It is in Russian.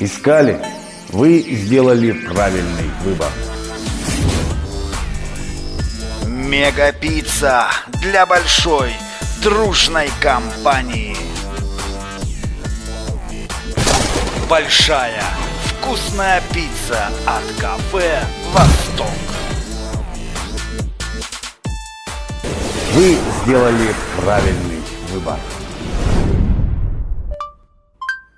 искали, вы сделали правильный выбор. Мега-пицца для большой дружной компании. Большая вкусная пицца от кафе «Восток». Вы сделали правильный выбор.